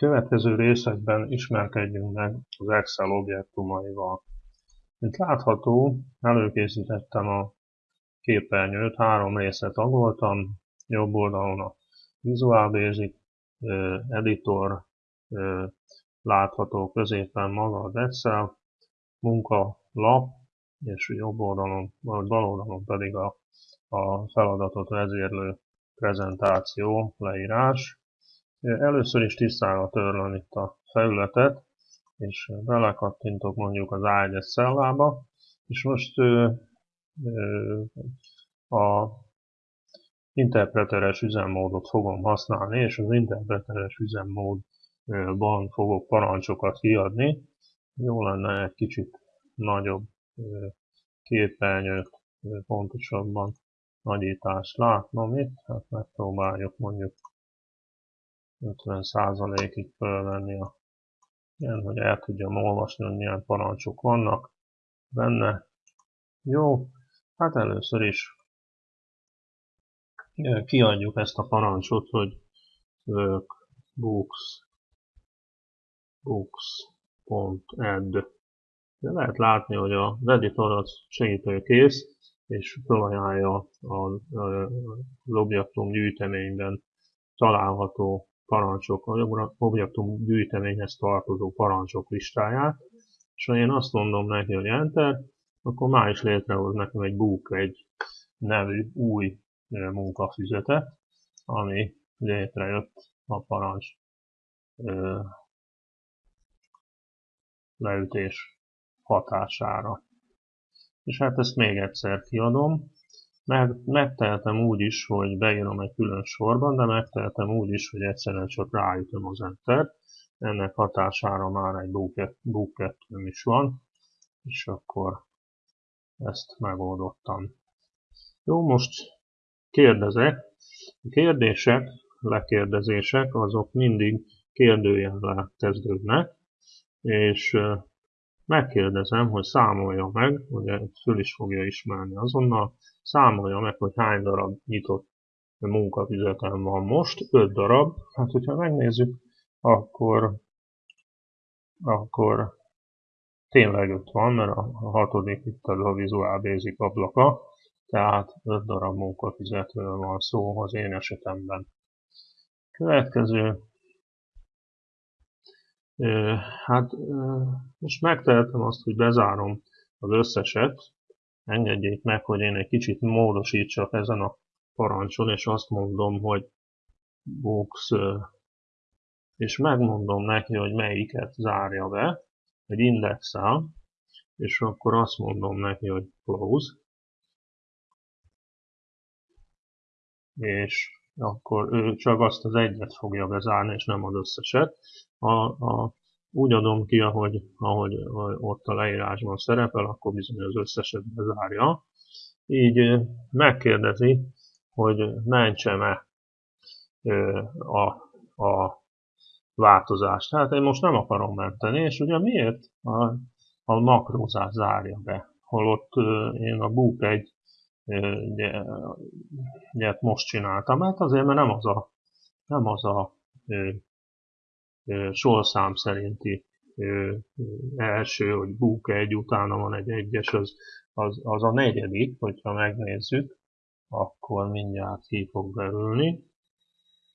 Következő részekben ismerkedjünk meg az Excel objektumaival. Mint látható, előkészítettem a képernyőt, három részet tagoltam, jobb oldalon a Visual Basic editor, látható középen maga az Excel, munka lap, és jobb oldalon, vagy bal oldalon pedig a, a feladatot vezérlő prezentáció, leírás. Először is tisztára törlöm itt a felületet, és belekattintok mondjuk az A1-es szellába, és most ö, ö, a interpreteres üzemmódot fogom használni, és az interpreteres üzemmódban fogok parancsokat kiadni. Jó lenne egy kicsit nagyobb képernyőt pontosabban nagyítást látnom itt, hát megpróbáljuk mondjuk 50%-ig fölvenni a ilyen, hogy el tudjam olvasni, hogy milyen parancsok vannak benne. Jó, hát először is kiadjuk ezt a parancsot, hogy work books books.add de lehet látni, hogy a editor az segítőkész, és felajánlja az objektum gyűjteményben található parancsok, objektum gyűjteményhez tartozó parancsok listáját, és ha én azt mondom neki, hogy Enter, akkor már is létrehoz nekem egy book, egy nevű új munkafüzetet, ami létrejött a parancs leütés hatására. És hát ezt még egyszer kiadom, meg, megtehetem úgy is, hogy beírom egy külön sorban, de megtehetem úgy is, hogy egyszerűen csak ráütöm az enter Ennek hatására már egy 2 is van, és akkor ezt megoldottam. Jó, most kérdezek. A kérdések, lekérdezések, azok mindig kérdőjellel kezdődnek, és megkérdezem, hogy számolja meg, ugye föl is fogja ismerni azonnal, számolja meg, hogy hány darab nyitott munkafizetem van most, 5 darab. Hát, hogyha megnézzük, akkor, akkor tényleg 5 van, mert a hatodik itt a Visual Basic ablaka, tehát 5 darab munkafizetőről van szó az én esetemben. Következő Hát most megtehetem azt, hogy bezárom az összeset. Engedjék meg, hogy én egy kicsit módosítsak ezen a parancson, és azt mondom, hogy box, és megmondom neki, hogy melyiket zárja be, egy indexel, és akkor azt mondom neki, hogy close, és akkor ő csak azt az egyet fogja bezárni, és nem az összeset. A, a, úgy adom ki, ahogy, ahogy ott a leírásban szerepel, akkor bizony az összeset bezárja. Így megkérdezi, hogy mentsem-e a, a változást. Tehát én most nem akarom menteni, és ugye miért a, a makrózás zárja be, holott én a book egy ugye, most csináltam, mert azért, mert nem az a, nem az a sorszám szerinti első, hogy búk egy, utána van egy egyes, az, az, az a negyedik, hogyha megnézzük, akkor mindjárt ki fog belülni.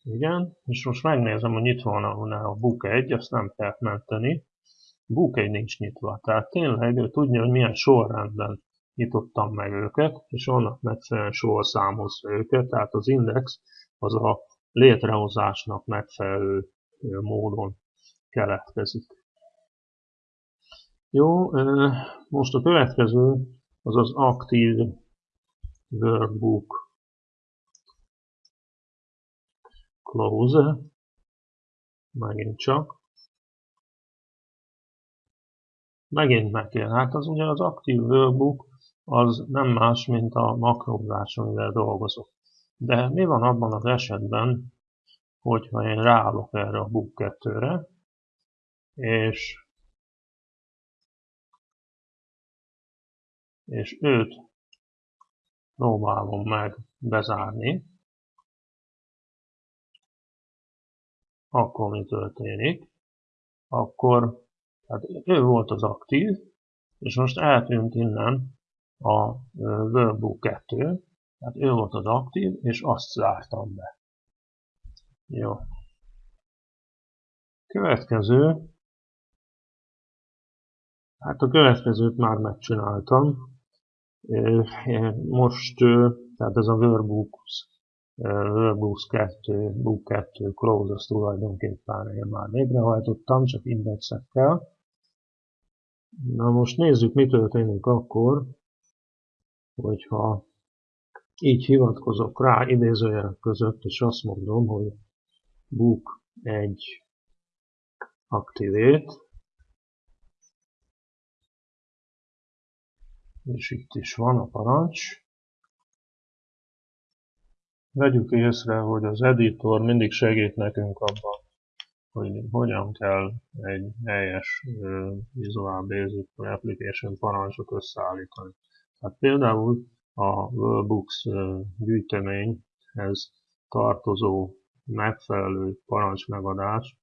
Igen, és most megnézem, hogy itt van a, book 1, azt nem kell menteni. Book 1 nincs nyitva, tehát tényleg tudja, hogy milyen sorrendben nyitottam meg őket, és annak megfelelően számozva őket, tehát az index az a létrehozásnak megfelelő módon keletkezik. Jó, most a következő az az aktív workbook close, megint csak. Megint meg. Hát az ugye az aktív workbook az nem más, mint a makrózás, amivel dolgozok. De mi van abban az esetben, hogyha én ráállok erre a book 2-re, és, és őt próbálom meg bezárni, akkor mi történik? Akkor hát ő volt az aktív, és most eltűnt innen a Workbook 2, tehát ő volt az aktív, és azt zártam be. Jó. Következő. Hát a következőt már megcsináltam. Most, tehát ez a Workbooks, Workbooks 2, Book 2, Close, tulajdonképpen én már végrehajtottam, csak indexekkel. Na most nézzük, mi történik akkor, hogyha így hivatkozok rá idézőjelek között, és azt mondom, hogy book egy activate, és itt is van a parancs. Vegyük észre, hogy az editor mindig segít nekünk abban, hogy hogyan kell egy helyes Visual Basic Application parancsot összeállítani. Hát például a Workbooks gyűjteményhez tartozó megfelelő parancsmegadás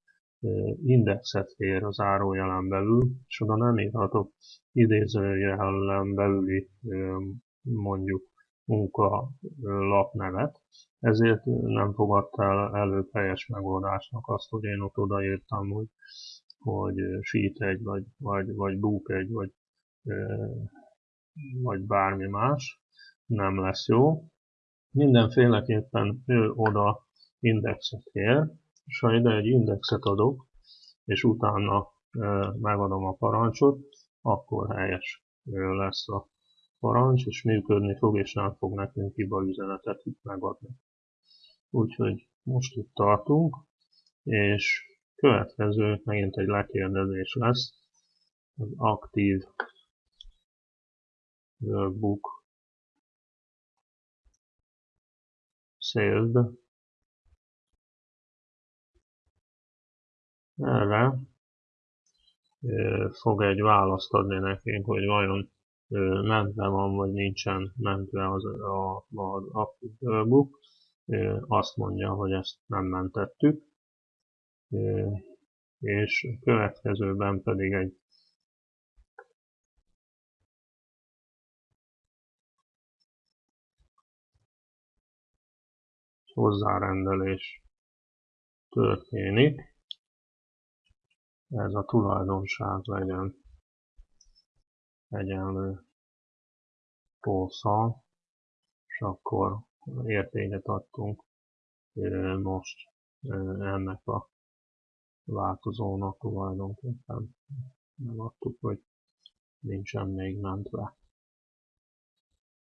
indexet kér az árójelen belül, és oda nem írhatok idézőjelen belüli mondjuk munka lapnevet, ezért nem fogadta el elő megoldásnak azt, hogy én ott odaírtam, hogy, hogy sheet egy, vagy, vagy, vagy book egy, vagy, vagy bármi más, nem lesz jó. Mindenféleképpen ő oda indexet kér, és ha ide egy indexet adok, és utána megadom a parancsot, akkor helyes lesz a parancs, és működni fog, és nem fog nekünk hiba üzenetet itt megadni. Úgyhogy most itt tartunk, és következő megint egy lekérdezés lesz, az aktív workbook saved erre fog egy választ adni nekünk, hogy vajon mentve van, vagy nincsen mentve az, a, az Active Book. Azt mondja, hogy ezt nem mentettük. És következőben pedig egy hozzárendelés történik ez a tulajdonság legyen. Egyenlő polszal, és akkor értéket adtunk most ennek a változónak tulajdonképpen. Megadtuk, hogy nincsen még mentve.